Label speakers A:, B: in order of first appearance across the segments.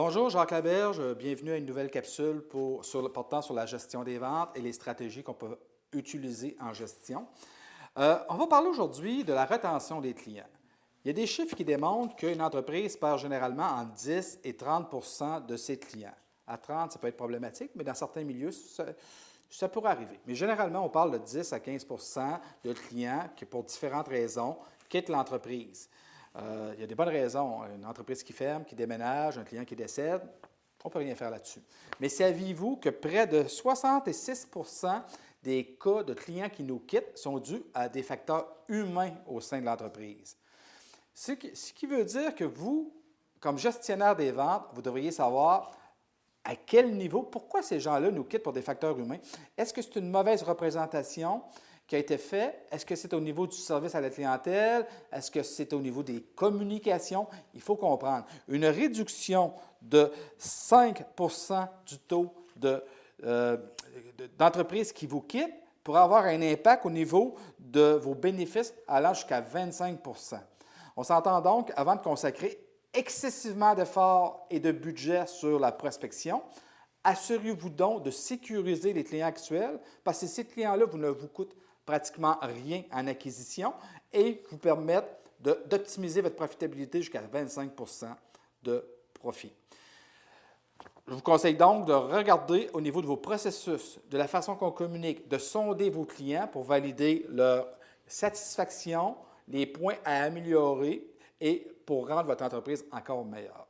A: Bonjour, Jacques Laberge. Bienvenue à une nouvelle capsule portant sur la gestion des ventes et les stratégies qu'on peut utiliser en gestion. Euh, on va parler aujourd'hui de la rétention des clients. Il y a des chiffres qui démontrent qu'une entreprise perd généralement entre 10 et 30% de ses clients. À 30, ça peut être problématique, mais dans certains milieux, ça, ça pourrait arriver. Mais généralement, on parle de 10 à 15% de clients qui, pour différentes raisons, quittent l'entreprise. Euh, il y a des bonnes raisons. Une entreprise qui ferme, qui déménage, un client qui décède, on ne peut rien faire là-dessus. Mais saviez-vous que près de 66% des cas de clients qui nous quittent sont dus à des facteurs humains au sein de l'entreprise? Ce qui veut dire que vous, comme gestionnaire des ventes, vous devriez savoir à quel niveau, pourquoi ces gens-là nous quittent pour des facteurs humains. Est-ce que c'est une mauvaise représentation? Qui a été fait. Est-ce que c'est au niveau du service à la clientèle? Est-ce que c'est au niveau des communications? Il faut comprendre. Une réduction de 5% du taux euh, d'entreprises qui vous quittent pourrait avoir un impact au niveau de vos bénéfices allant jusqu'à 25% On s'entend donc, avant de consacrer excessivement d'efforts et de budget sur la prospection, assurez-vous donc de sécuriser les clients actuels parce que ces clients-là vous ne vous coûtent pratiquement rien en acquisition et vous permettent d'optimiser votre profitabilité jusqu'à 25% de profit. Je vous conseille donc de regarder au niveau de vos processus, de la façon qu'on communique, de sonder vos clients pour valider leur satisfaction, les points à améliorer et pour rendre votre entreprise encore meilleure.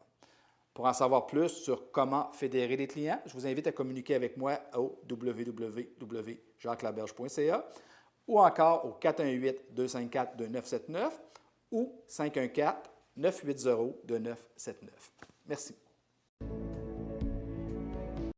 A: Pour en savoir plus sur comment fédérer les clients, je vous invite à communiquer avec moi au www.jacquelaberge.ca ou encore au 418-254-2979 ou 514-980-2979. Merci.